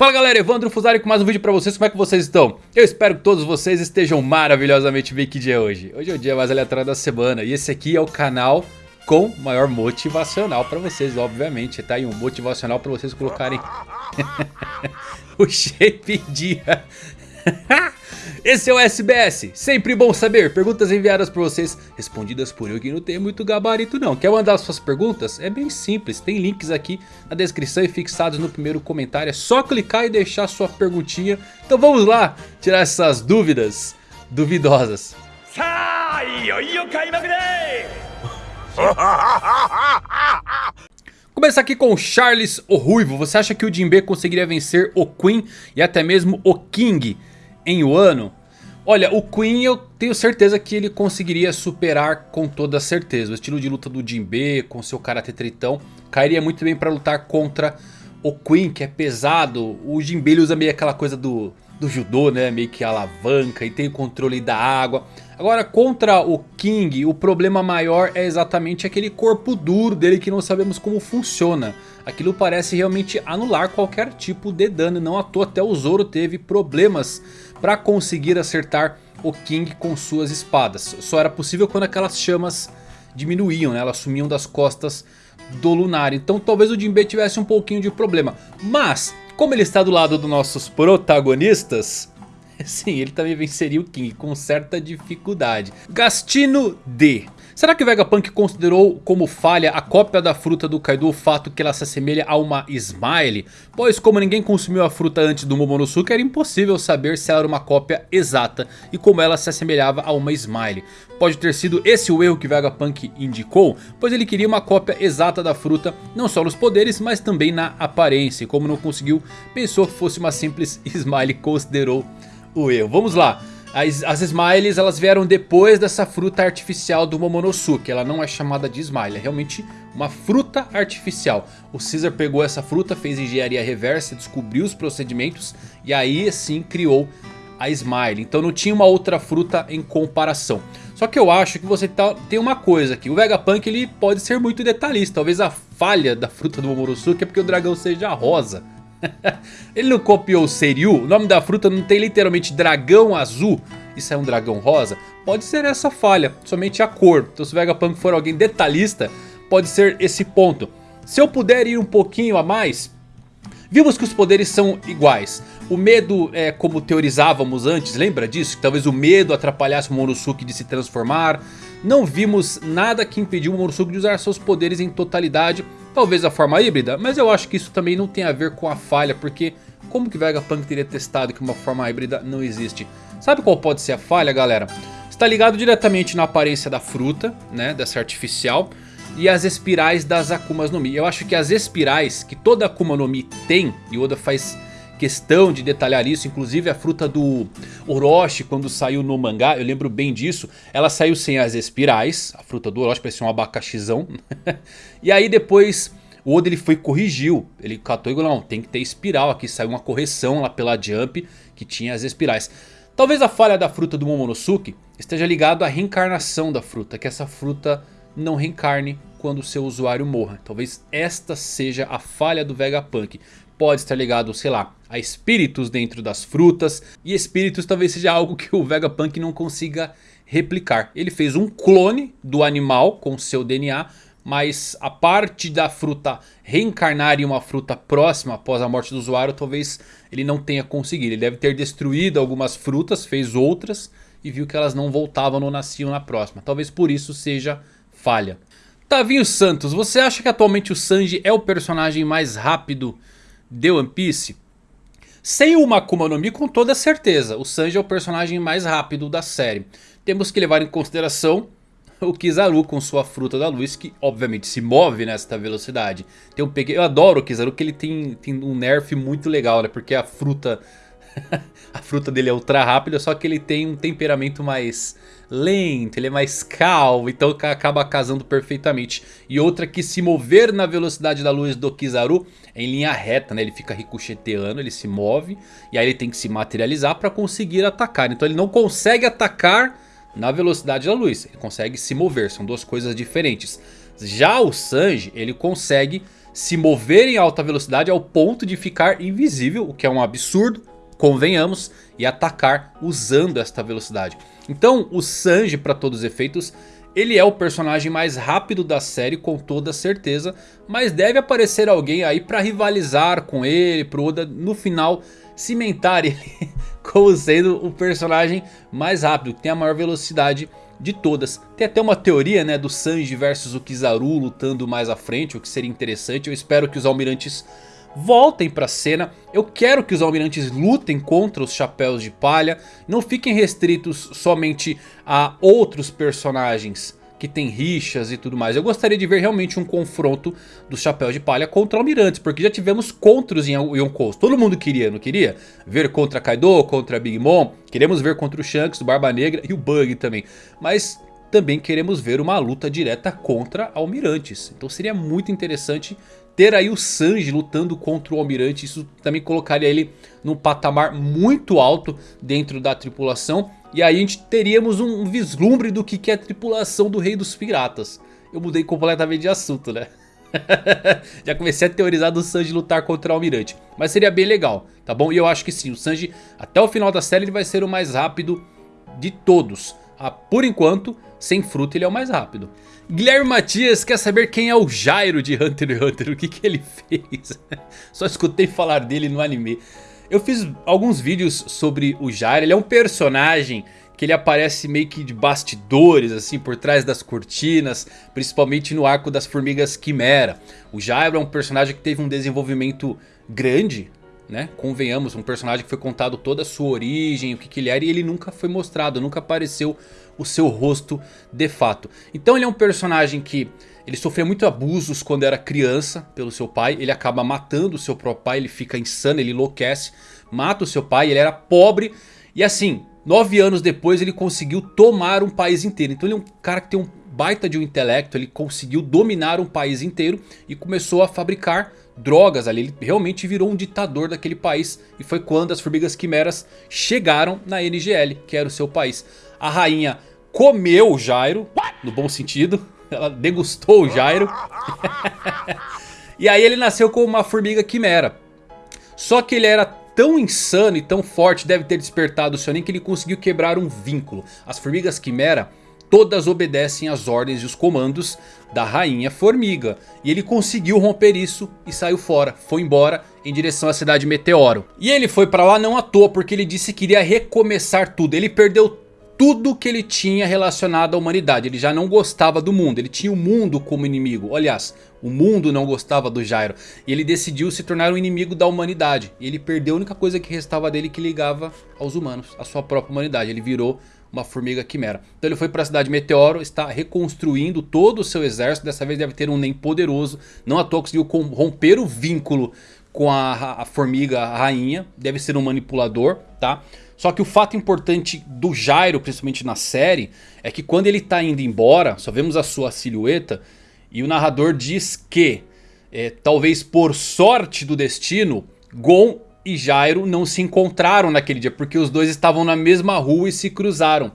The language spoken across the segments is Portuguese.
Fala galera, Evandro Fusari com mais um vídeo pra vocês, como é que vocês estão? Eu espero que todos vocês estejam maravilhosamente bem, que dia é hoje? Hoje é o dia mais aleatório da semana e esse aqui é o canal com maior motivacional pra vocês, obviamente, tá? E um motivacional pra vocês colocarem o shape dia Esse é o SBS, sempre bom saber, perguntas enviadas por vocês, respondidas por eu que não tenho muito gabarito não. Quer mandar suas perguntas? É bem simples, tem links aqui na descrição e fixados no primeiro comentário, é só clicar e deixar sua perguntinha. Então vamos lá, tirar essas dúvidas duvidosas. Começar aqui com o Charles o Ruivo, você acha que o Jinbe conseguiria vencer o Queen e até mesmo o King? em Wano. Olha, o Queen eu tenho certeza que ele conseguiria superar com toda certeza. O estilo de luta do Jinbe com seu Karate Tritão cairia muito bem para lutar contra o Queen que é pesado. O Jinbe ele usa meio aquela coisa do, do judô, né? Meio que alavanca e tem o controle da água. Agora contra o King o problema maior é exatamente aquele corpo duro dele que não sabemos como funciona. Aquilo parece realmente anular qualquer tipo de dano. Não à toa até o Zoro teve problemas para conseguir acertar o King com suas espadas. Só era possível quando aquelas chamas diminuíam, né? elas sumiam das costas do Lunar. Então talvez o Jinbe tivesse um pouquinho de problema. Mas, como ele está do lado dos nossos protagonistas... Sim, ele também venceria o King com certa dificuldade. Gastino D. Será que Vegapunk considerou como falha a cópia da fruta do Kaido o fato que ela se assemelha a uma Smile? Pois como ninguém consumiu a fruta antes do Momonosuke era impossível saber se ela era uma cópia exata e como ela se assemelhava a uma Smile. Pode ter sido esse o erro que Vegapunk indicou, pois ele queria uma cópia exata da fruta não só nos poderes mas também na aparência. E como não conseguiu, pensou que fosse uma simples Smile e considerou o erro. Vamos lá. As, as Smiles elas vieram depois dessa fruta artificial do Momonosuke. Ela não é chamada de Smile, é realmente uma fruta artificial. O Caesar pegou essa fruta, fez engenharia reversa, descobriu os procedimentos e aí sim criou a Smile. Então não tinha uma outra fruta em comparação. Só que eu acho que você tá, tem uma coisa aqui. O Vegapunk ele pode ser muito detalhista. Talvez a falha da fruta do Momonosuke é porque o dragão seja rosa. Ele não copiou o Seiryu? O nome da fruta não tem literalmente dragão azul? Isso é um dragão rosa? Pode ser essa falha, somente a cor. Então se o Vegapunk for alguém detalhista, pode ser esse ponto. Se eu puder ir um pouquinho a mais... Vimos que os poderes são iguais. O medo é como teorizávamos antes, lembra disso? Que talvez o medo atrapalhasse o Momonosuke de se transformar. Não vimos nada que impediu o Momonosuke de usar seus poderes em totalidade. Talvez a forma híbrida, mas eu acho que isso também não tem a ver com a falha, porque como que Vegapunk teria testado que uma forma híbrida não existe? Sabe qual pode ser a falha, galera? Está ligado diretamente na aparência da fruta, né, dessa artificial, e as espirais das Akumas no Mi. Eu acho que as espirais que toda Akuma no Mi tem, e Oda faz questão de detalhar isso, inclusive a fruta do Orochi quando saiu no mangá, eu lembro bem disso, ela saiu sem as espirais, a fruta do Orochi parecia um abacaxizão, e aí depois o Oda ele foi corrigiu, ele catou e falou, não, tem que ter espiral aqui, saiu uma correção lá pela Jump que tinha as espirais. Talvez a falha da fruta do Momonosuke esteja ligado à reencarnação da fruta, que essa fruta não reencarne quando o seu usuário morra. Talvez esta seja a falha do Vegapunk pode estar ligado, sei lá, a espíritos dentro das frutas. E espíritos talvez seja algo que o Vegapunk não consiga replicar. Ele fez um clone do animal com seu DNA, mas a parte da fruta reencarnar em uma fruta próxima após a morte do usuário, talvez ele não tenha conseguido. Ele deve ter destruído algumas frutas, fez outras e viu que elas não voltavam, não nasciam na próxima. Talvez por isso seja falha. Tavinho Santos, você acha que atualmente o Sanji é o personagem mais rápido de One Piece? Sem uma Akuma no Mi com toda certeza, o Sanji é o personagem mais rápido da série. Temos que levar em consideração o Kizaru com sua fruta da luz que obviamente se move nesta velocidade. Tem um pequeno... Eu adoro o Kizaru que ele tem, tem um nerf muito legal né? Porque a fruta a fruta dele é ultra rápida, só que ele tem um temperamento mais lento, ele é mais calmo, então acaba casando perfeitamente. E outra que se mover na velocidade da luz do Kizaru é em linha reta, né? Ele fica ricocheteando, ele se move e aí ele tem que se materializar para conseguir atacar. Então ele não consegue atacar na velocidade da luz, ele consegue se mover, são duas coisas diferentes. Já o Sanji, ele consegue se mover em alta velocidade ao ponto de ficar invisível, o que é um absurdo, convenhamos, e atacar usando esta velocidade. Então o Sanji para todos os efeitos ele é o personagem mais rápido da série com toda certeza. Mas deve aparecer alguém aí para rivalizar com ele. Pro Oda no final cimentar ele como sendo o personagem mais rápido. Que tem a maior velocidade de todas. Tem até uma teoria né, do Sanji versus o Kizaru lutando mais à frente. O que seria interessante. Eu espero que os almirantes voltem para a cena. Eu quero que os almirantes lutem contra os chapéus de palha. Não fiquem restritos somente a outros personagens que tem rixas e tudo mais. Eu gostaria de ver realmente um confronto dos chapéus de palha contra almirantes. Porque já tivemos contros em Yonkou. Todo mundo queria, não queria? Ver contra Kaido, contra Big Mom. Queremos ver contra o Shanks, o Barba Negra e o Bug também. Mas também queremos ver uma luta direta contra almirantes. Então seria muito interessante ter aí o Sanji lutando contra o Almirante, isso também colocaria ele num patamar muito alto dentro da tripulação. E aí a gente teríamos um vislumbre do que é a tripulação do Rei dos Piratas. Eu mudei completamente de assunto, né? Já comecei a teorizar do Sanji lutar contra o Almirante. Mas seria bem legal, tá bom? E eu acho que sim, o Sanji até o final da série ele vai ser o mais rápido de todos. Ah, por enquanto, sem fruta ele é o mais rápido. Guilherme Matias quer saber quem é o Jairo de Hunter x Hunter, o que, que ele fez. Só escutei falar dele no anime. Eu fiz alguns vídeos sobre o Jairo, ele é um personagem que ele aparece meio que de bastidores, assim, por trás das cortinas, principalmente no arco das formigas Quimera. O Jairo é um personagem que teve um desenvolvimento grande, né? Convenhamos, um personagem que foi contado toda a sua origem, o que, que ele era e ele nunca foi mostrado, nunca apareceu o seu rosto de fato. Então ele é um personagem que ele sofreu muito abusos quando era criança pelo seu pai. Ele acaba matando o seu próprio pai, ele fica insano, ele enlouquece. Mata o seu pai, ele era pobre. E assim, nove anos depois ele conseguiu tomar um país inteiro. Então ele é um cara que tem um baita de um intelecto. Ele conseguiu dominar um país inteiro e começou a fabricar drogas ali. Ele realmente virou um ditador daquele país. E foi quando as formigas quimeras chegaram na NGL, que era o seu país. A rainha comeu o Jairo, no bom sentido. Ela degustou o Jairo. e aí ele nasceu como uma formiga quimera. Só que ele era tão insano e tão forte, deve ter despertado o Sionin, que ele conseguiu quebrar um vínculo. As formigas quimera todas obedecem às ordens e os comandos da rainha formiga. E ele conseguiu romper isso e saiu fora, foi embora em direção à cidade Meteoro. E ele foi pra lá não à toa porque ele disse que iria recomeçar tudo. Ele perdeu tudo que ele tinha relacionado à humanidade. Ele já não gostava do mundo, ele tinha o mundo como inimigo. Aliás, o mundo não gostava do Jairo. E ele decidiu se tornar um inimigo da humanidade. E ele perdeu a única coisa que restava dele que ligava aos humanos, a sua própria humanidade. Ele virou uma formiga quimera. Então ele foi para a cidade Meteoro, está reconstruindo todo o seu exército. Dessa vez deve ter um nem poderoso. Não à toa conseguiu romper o vínculo com a, a formiga a rainha. Deve ser um manipulador, tá? Só que o fato importante do Jairo, principalmente na série, é que quando ele está indo embora, só vemos a sua silhueta e o narrador diz que, é, talvez por sorte do destino, Gon e Jairo não se encontraram naquele dia, porque os dois estavam na mesma rua e se cruzaram.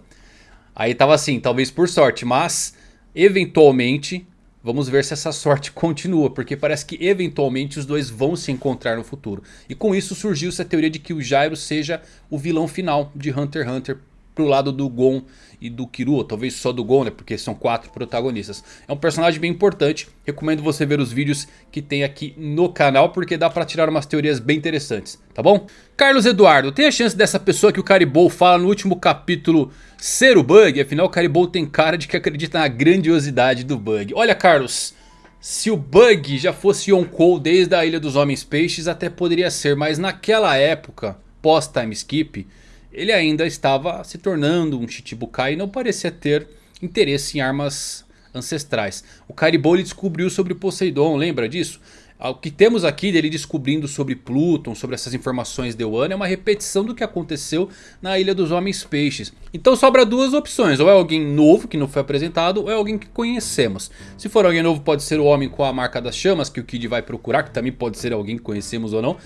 Aí tava assim, talvez por sorte, mas eventualmente Vamos ver se essa sorte continua, porque parece que eventualmente os dois vão se encontrar no futuro. E com isso surgiu essa teoria de que o Jairo seja o vilão final de Hunter x Hunter pro lado do Gon e do Kirua, talvez só do Gon, né, porque são quatro protagonistas. É um personagem bem importante, recomendo você ver os vídeos que tem aqui no canal, porque dá pra tirar umas teorias bem interessantes, tá bom? Carlos Eduardo, tem a chance dessa pessoa que o Caribou fala no último capítulo ser o Bug? Afinal o Caribou tem cara de que acredita na grandiosidade do Bug. Olha Carlos... Se o Bug já fosse Yonkou desde a Ilha dos Homens Peixes até poderia ser, mas naquela época, pós-time skip, ele ainda estava se tornando um Chichibukai e não parecia ter interesse em armas ancestrais. O Caribou descobriu sobre Poseidon, lembra disso? O que temos aqui dele descobrindo sobre Pluton, sobre essas informações de Wano é uma repetição do que aconteceu na Ilha dos Homens Peixes. Então sobra duas opções, ou é alguém novo que não foi apresentado, ou é alguém que conhecemos. Se for alguém novo pode ser o homem com a marca das chamas que o Kid vai procurar, que também pode ser alguém que conhecemos ou não.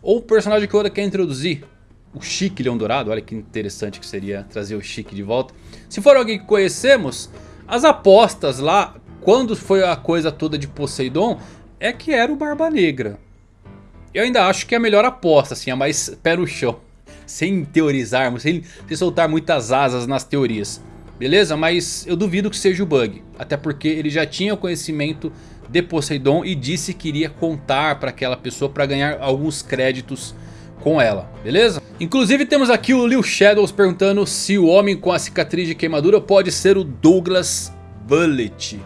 Ou o personagem que Oda quer introduzir, o Chique Leão Dourado. Olha que interessante que seria trazer o Chique de volta. Se for alguém que conhecemos, as apostas lá, quando foi a coisa toda de Poseidon, é que era o Barba Negra. Eu ainda acho que é a melhor aposta, assim, a mais pé no chão. Sem teorizarmos, sem, sem soltar muitas asas nas teorias. Beleza? Mas eu duvido que seja o Bug. Até porque ele já tinha o conhecimento de Poseidon e disse que iria contar para aquela pessoa para ganhar alguns créditos com ela, beleza? Inclusive temos aqui o Lil Shadows perguntando se o homem com a cicatriz de queimadura pode ser o Douglas Bullet.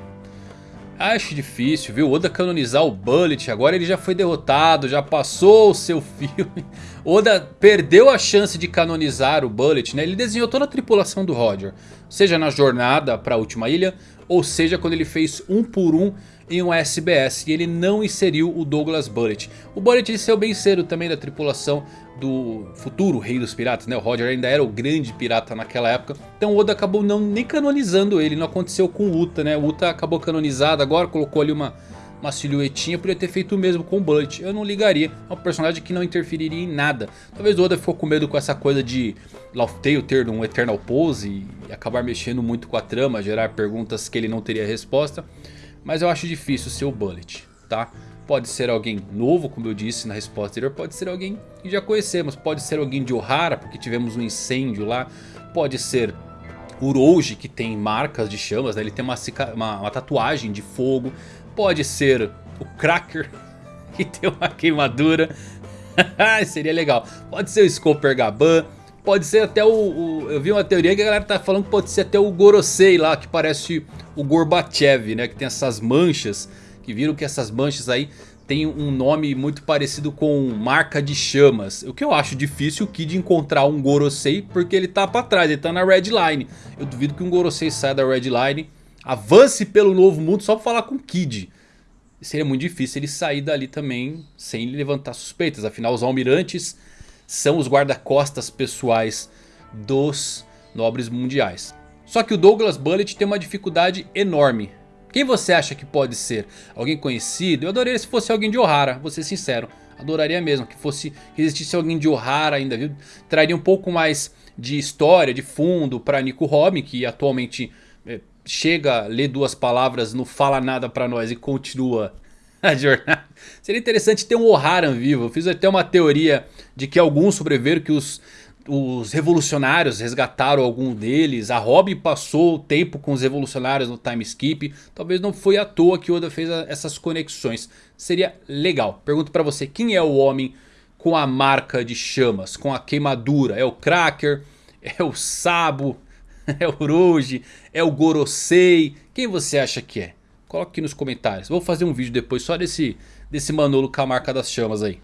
Acho difícil, viu? Oda canonizar o Bullet, agora ele já foi derrotado, já passou o seu filme. Oda perdeu a chance de canonizar o Bullet, né? Ele desenhou toda a tripulação do Roger. Seja na jornada para a última ilha, ou seja quando ele fez um por um em um SBS e ele não inseriu o Douglas Bullet. O Bullet ele saiu bem cedo também da tripulação do futuro rei dos piratas, né? O Roger ainda era o grande pirata naquela época. Então o Oda acabou não nem canonizando ele, não aconteceu com o Uta, né? O Uta acabou canonizado agora, colocou ali uma, uma silhuetinha, podia ter feito o mesmo com o Bullet. Eu não ligaria, é um personagem que não interferiria em nada. Talvez o Oda ficou com medo com essa coisa de Laugh Tale ter um Eternal Pose e acabar mexendo muito com a trama, gerar perguntas que ele não teria resposta. Mas eu acho difícil ser o Bullet, tá? Pode ser alguém novo, como eu disse na resposta anterior. Pode ser alguém que já conhecemos. Pode ser alguém de Ohara, porque tivemos um incêndio lá. Pode ser Uroji, que tem marcas de chamas. Né? Ele tem uma, uma, uma tatuagem de fogo. Pode ser o Cracker, que tem uma queimadura. Seria legal. Pode ser o Scooper Gaban. Pode ser até o, o, Eu vi uma teoria que a galera tá falando que pode ser até o Gorosei lá, que parece o Gorbachev, né? Que tem essas manchas. Que viram que essas manchas aí tem um nome muito parecido com marca de chamas. O que eu acho difícil o Kid encontrar um Gorosei, porque ele tá pra trás, ele tá na Red Line. Eu duvido que um Gorosei saia da Red Line, avance pelo novo mundo só pra falar com o Kid. Seria muito difícil ele sair dali também sem levantar suspeitas. Afinal, os almirantes são os guarda-costas pessoais dos nobres mundiais. Só que o Douglas Bullet tem uma dificuldade enorme. Quem você acha que pode ser? Alguém conhecido? Eu adoraria se fosse alguém de Ohara, vou ser sincero. Adoraria mesmo que fosse que existisse alguém de Ohara ainda, viu? Traria um pouco mais de história, de fundo para Nico Robin, que atualmente é, chega, lê duas palavras, não fala nada para nós e continua a jornada. Seria interessante ter um Ohara vivo. Eu fiz até uma teoria de que alguns sobreviveram, que os, os revolucionários resgataram algum deles. A Robin passou o tempo com os revolucionários no time skip. Talvez não foi à toa que Oda fez essas conexões. Seria legal. Pergunto pra você, quem é o homem com a marca de chamas? Com a queimadura? É o Cracker? É o Sabo? É o Rouge? É o Gorosei? Quem você acha que é? Coloque aqui nos comentários. Vou fazer um vídeo depois só desse, desse Manolo com a marca das chamas aí.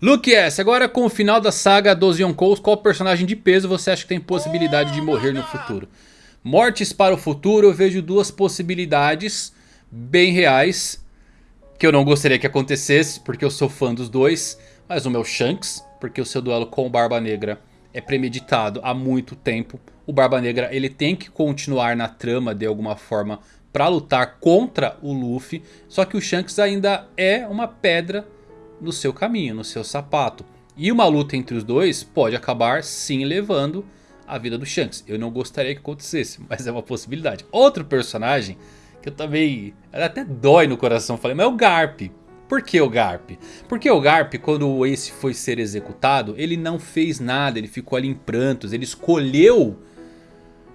Luke S, agora com o final da saga dos Yonkous, qual personagem de peso você acha que tem possibilidade de morrer no futuro? Mortes para o futuro, eu vejo duas possibilidades bem reais. Que eu não gostaria que acontecesse, porque eu sou fã dos dois. Mas o meu Shanks, porque o seu duelo com o Barba Negra é premeditado há muito tempo. O Barba Negra ele tem que continuar na trama de alguma forma para lutar contra o Luffy. Só que o Shanks ainda é uma pedra no seu caminho, no seu sapato. E uma luta entre os dois pode acabar sim levando a vida do Shanks. Eu não gostaria que acontecesse, mas é uma possibilidade. Outro personagem que eu também... até dói no coração, falei, mas é o Garp. Por que o Garp? Porque o Garp, quando o Ace foi ser executado, ele não fez nada, ele ficou ali em prantos, ele escolheu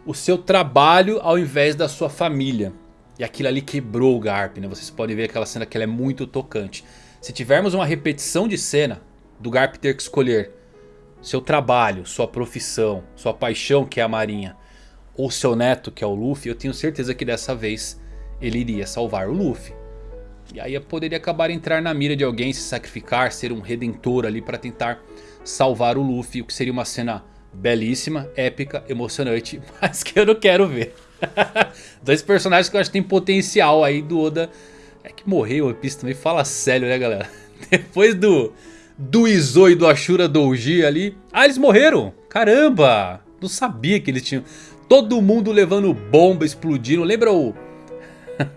o seu trabalho ao invés da sua família. E aquilo ali quebrou o Garp, né? Vocês podem ver aquela cena que ela é muito tocante. Se tivermos uma repetição de cena do Garp ter que escolher seu trabalho, sua profissão, sua paixão que é a marinha, ou seu neto que é o Luffy, eu tenho certeza que dessa vez ele iria salvar o Luffy. E aí poderia acabar entrar na mira de alguém, se sacrificar, ser um redentor ali para tentar salvar o Luffy, o que seria uma cena belíssima, épica, emocionante, mas que eu não quero ver. Dois personagens que eu acho que tem potencial aí do Oda. É que morreu o Piece também, fala sério né galera. Depois do, do Izo e do Ashura Douji ali. Ah, eles morreram! Caramba! Não sabia que eles tinham... Todo mundo levando bomba, explodindo. Lembra o...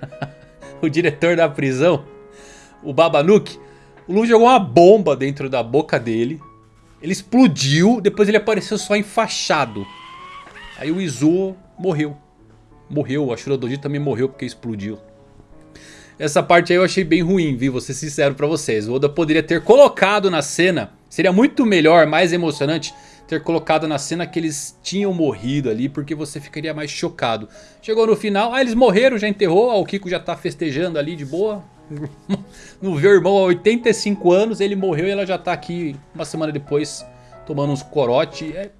o diretor da prisão? O Babanuki? O Lu jogou uma bomba dentro da boca dele. Ele explodiu, depois ele apareceu só enfaixado. Aí o Izo morreu morreu. A Shura Doji também morreu porque explodiu. Essa parte aí eu achei bem ruim, viu? Vou ser sincero pra vocês. O Oda poderia ter colocado na cena. Seria muito melhor, mais emocionante ter colocado na cena que eles tinham morrido ali, porque você ficaria mais chocado. Chegou no final, ah, eles morreram, já enterrou, ah, o Kiko já tá festejando ali de boa. Não vê o irmão há 85 anos, ele morreu e ela já tá aqui uma semana depois tomando uns corote. É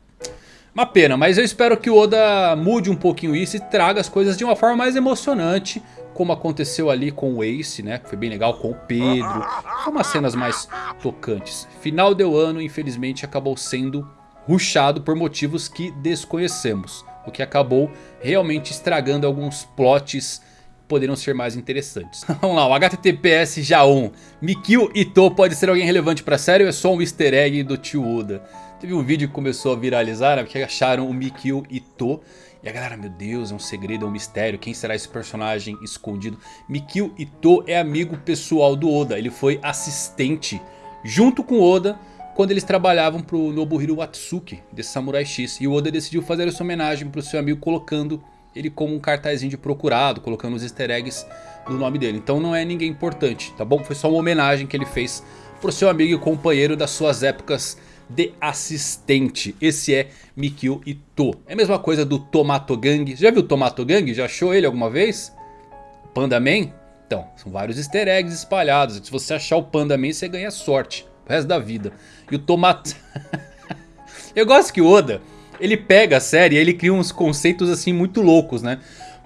uma pena, mas eu espero que o Oda mude um pouquinho isso e traga as coisas de uma forma mais emocionante. Como aconteceu ali com o Ace, né? Que foi bem legal com o Pedro. São umas cenas mais tocantes. Final do ano, infelizmente, acabou sendo ruxado por motivos que desconhecemos. O que acabou realmente estragando alguns plots que poderiam ser mais interessantes. Vamos lá, o HTTPS Já1. Mikio Ito pode ser alguém relevante pra série ou é só um easter egg do tio Oda? Teve um vídeo que começou a viralizar, né, porque acharam o Mikio Ito. E a galera, meu Deus, é um segredo, é um mistério, quem será esse personagem escondido? Mikio Ito é amigo pessoal do Oda, ele foi assistente junto com Oda quando eles trabalhavam para o Nobuhiro Watsuki de Samurai X. E o Oda decidiu fazer essa homenagem para o seu amigo colocando ele como um cartazinho de procurado, colocando os easter eggs no nome dele. Então não é ninguém importante, tá bom? Foi só uma homenagem que ele fez para o seu amigo e companheiro das suas épocas de assistente. Esse é Mikio Ito. É a mesma coisa do Tomato Gang. Já viu o Tomato Gang? Já achou ele alguma vez? Panda Man? Então, são vários easter eggs espalhados. Se você achar o Panda Man, você ganha sorte o resto da vida. E o Tomate... Eu gosto que o Oda, ele pega a série e ele cria uns conceitos assim muito loucos, né?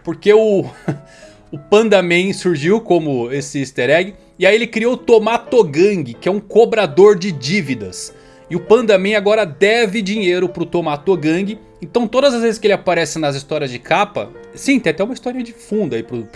Porque o, o Panda Man surgiu como esse easter egg. E aí ele criou o Tomatogang, que é um cobrador de dívidas. E o Panda Man agora deve dinheiro pro Tomatogang. Então todas as vezes que ele aparece nas histórias de capa... Sim, tem até uma história de fundo aí pro,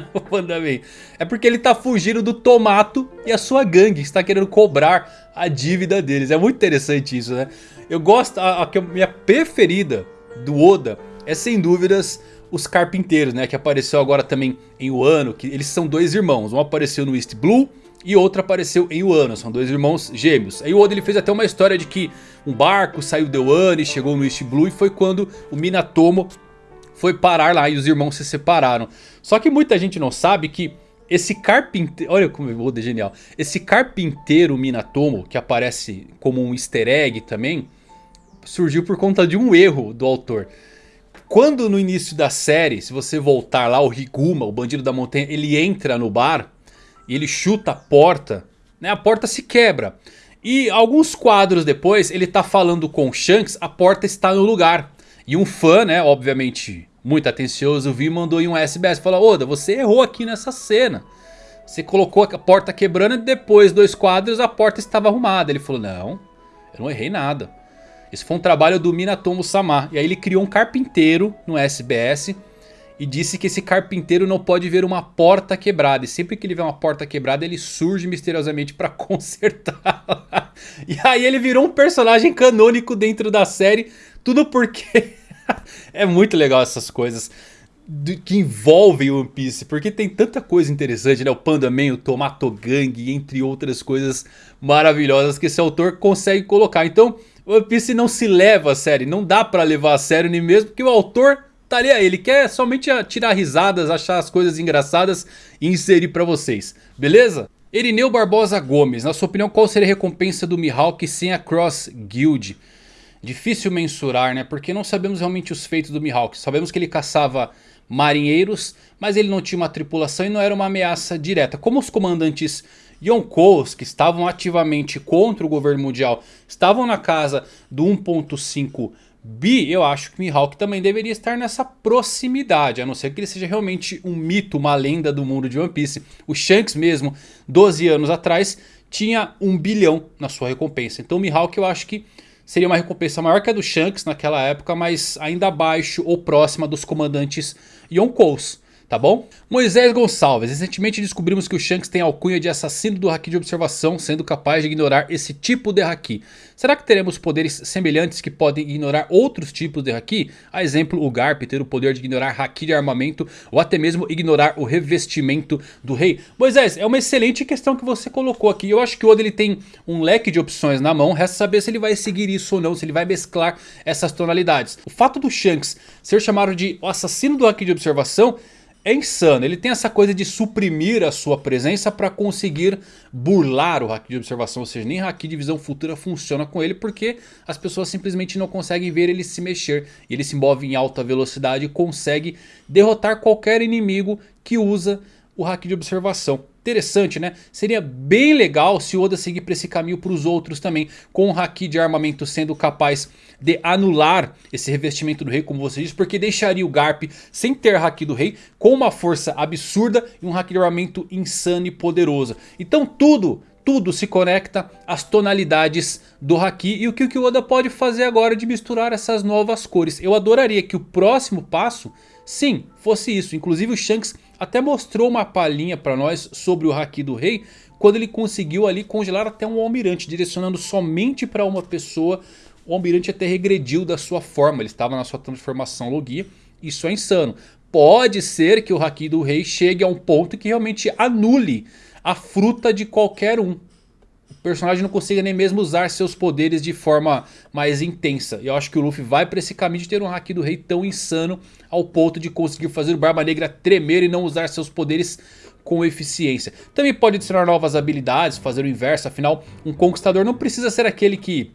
o Pandaman. É porque ele tá fugindo do Tomato e a sua gangue está querendo cobrar a dívida deles. É muito interessante isso, né? Eu gosto, a, a minha preferida do Oda é sem dúvidas os carpinteiros, né? Que apareceu agora também em Wano, que eles são dois irmãos. Um apareceu no East Blue e outro apareceu em Wano. São dois irmãos gêmeos. Aí o Oda ele fez até uma história de que um barco saiu de Wano e chegou no East Blue e foi quando o Minatomo foi parar lá e os irmãos se separaram. Só que muita gente não sabe que esse carpinteiro... Olha como o Oda é genial. Esse carpinteiro Minatomo, que aparece como um easter egg também, surgiu por conta de um erro do autor. Quando no início da série, se você voltar lá, o Higuma, o bandido da montanha, ele entra no bar e ele chuta a porta, né? A porta se quebra. E alguns quadros depois, ele tá falando com o Shanks, a porta está no lugar. E um fã, né, obviamente muito atencioso, viu mandou em um SBS. Falou, Oda, você errou aqui nessa cena. Você colocou a porta quebrando e depois dois quadros a porta estava arrumada. Ele falou, não, eu não errei nada. Esse foi um trabalho do Minatomo Sama. E aí ele criou um carpinteiro no SBS. E disse que esse carpinteiro não pode ver uma porta quebrada. E sempre que ele vê uma porta quebrada, ele surge misteriosamente para consertá-la. E aí ele virou um personagem canônico dentro da série. Tudo porque é muito legal essas coisas que envolvem One Piece, porque tem tanta coisa interessante, né? O Panda Man, o Tomato Gang, entre outras coisas maravilhosas que esse autor consegue colocar. Então, One Piece não se leva a sério, não dá pra levar a sério nem mesmo, porque o autor tá ali, ele quer somente tirar risadas, achar as coisas engraçadas e inserir pra vocês, beleza? Erineu Barbosa Gomes, na sua opinião qual seria a recompensa do Mihawk sem a Cross Guild? difícil mensurar, né? Porque não sabemos realmente os feitos do Mihawk. Sabemos que ele caçava marinheiros, mas ele não tinha uma tripulação e não era uma ameaça direta. Como os comandantes Yonkous, que estavam ativamente contra o governo mundial, estavam na casa do 1.5 bi, eu acho que Mihawk também deveria estar nessa proximidade, a não ser que ele seja realmente um mito, uma lenda do mundo de One Piece. O Shanks mesmo, 12 anos atrás, tinha um bilhão na sua recompensa. Então o Mihawk eu acho que seria uma recompensa maior que a do Shanks naquela época, mas ainda abaixo ou próxima dos comandantes Yonkous tá bom? Moisés Gonçalves, recentemente descobrimos que o Shanks tem alcunha de assassino do Haki de observação, sendo capaz de ignorar esse tipo de Haki. Será que teremos poderes semelhantes que podem ignorar outros tipos de Haki? A exemplo, o Garp ter o poder de ignorar Haki de armamento ou até mesmo ignorar o revestimento do rei. Moisés, é uma excelente questão que você colocou aqui. Eu acho que o Oda ele tem um leque de opções na mão, resta saber se ele vai seguir isso ou não, se ele vai mesclar essas tonalidades. O fato do Shanks ser chamado de assassino do Haki de observação é insano. Ele tem essa coisa de suprimir a sua presença para conseguir burlar o Haki de observação. Ou seja, nem Haki de visão futura funciona com ele porque as pessoas simplesmente não conseguem ver ele se mexer. Ele se move em alta velocidade e consegue derrotar qualquer inimigo que usa o Haki de observação. Interessante, né? Seria bem legal se o Oda seguir para esse caminho para os outros também. Com o Haki de armamento sendo capaz de anular esse revestimento do rei, como você disse. Porque deixaria o Garp sem ter Haki do rei, com uma força absurda e um Haki de armamento insano e poderoso. Então tudo tudo se conecta às tonalidades do Haki e o que o Oda pode fazer agora de misturar essas novas cores. Eu adoraria que o próximo passo, sim, fosse isso. Inclusive o Shanks até mostrou uma palhinha para nós sobre o Haki do Rei, quando ele conseguiu ali congelar até um almirante, direcionando somente para uma pessoa. O almirante até regrediu da sua forma, ele estava na sua transformação Logia, isso é insano. Pode ser que o Haki do Rei chegue a um ponto que realmente anule a fruta de qualquer um. O personagem não consiga nem mesmo usar seus poderes de forma mais intensa. E eu acho que o Luffy vai para esse caminho de ter um Haki do Rei tão insano ao ponto de conseguir fazer o Barba Negra tremer e não usar seus poderes com eficiência. Também pode adicionar novas habilidades, fazer o inverso, afinal um conquistador não precisa ser aquele que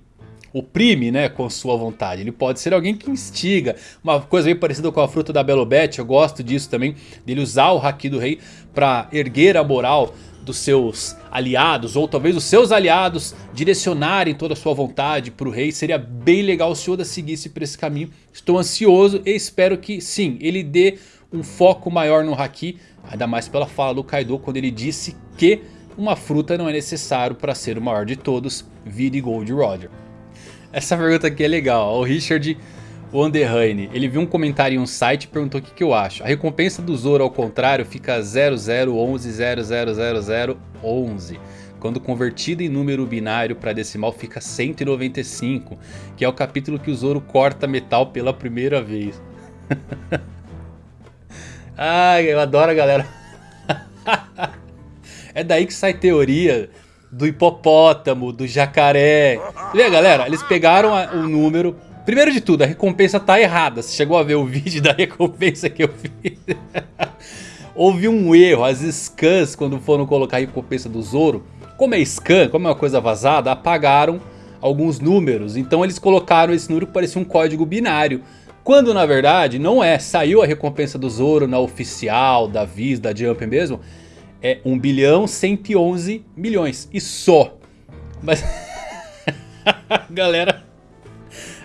oprime né, com sua vontade. Ele pode ser alguém que instiga. Uma coisa bem parecida com a fruta da Belobete, eu gosto disso também. Dele usar o Haki do Rei para erguer a moral dos seus aliados, ou talvez os seus aliados direcionarem toda a sua vontade para o rei. Seria bem legal se Oda seguisse por esse caminho. Estou ansioso e espero que sim, ele dê um foco maior no Haki. Ainda mais pela fala do Kaido quando ele disse que uma fruta não é necessário para ser o maior de todos, vire Gold Roger. Essa pergunta aqui é legal, o Richard o Underhane, ele viu um comentário em um site e perguntou o que, que eu acho. A recompensa do Zoro ao contrário fica 0011000011. Quando convertido em número binário para decimal fica 195. Que é o capítulo que o Zoro corta metal pela primeira vez. Ai, eu adoro a galera. é daí que sai teoria do hipopótamo, do jacaré. Vê galera, eles pegaram o número Primeiro de tudo, a recompensa tá errada. Você chegou a ver o vídeo da recompensa que eu fiz? Houve um erro. As scans, quando foram colocar a recompensa do Zoro, como é scan, como é uma coisa vazada, apagaram alguns números. Então eles colocaram esse número que parecia um código binário. Quando na verdade não é. Saiu a recompensa do Zoro na oficial, da Viz, da Jump mesmo. É 1 bilhão 111 milhões. E só. Mas... Galera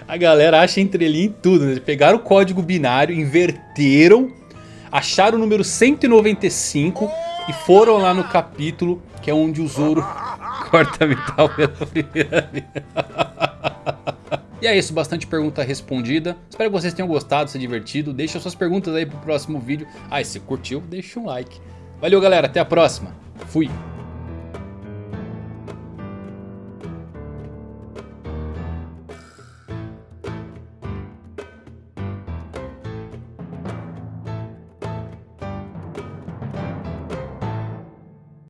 a galera acha entrelinha em tudo, né? Pegaram o código binário, inverteram, acharam o número 195 e foram lá no capítulo que é onde o Zoro corta metal pela primeira vez. E é isso, bastante pergunta respondida. Espero que vocês tenham gostado, se divertido. Deixa suas perguntas aí pro próximo vídeo. Ah, e se curtiu, deixa um like. Valeu galera, até a próxima. Fui.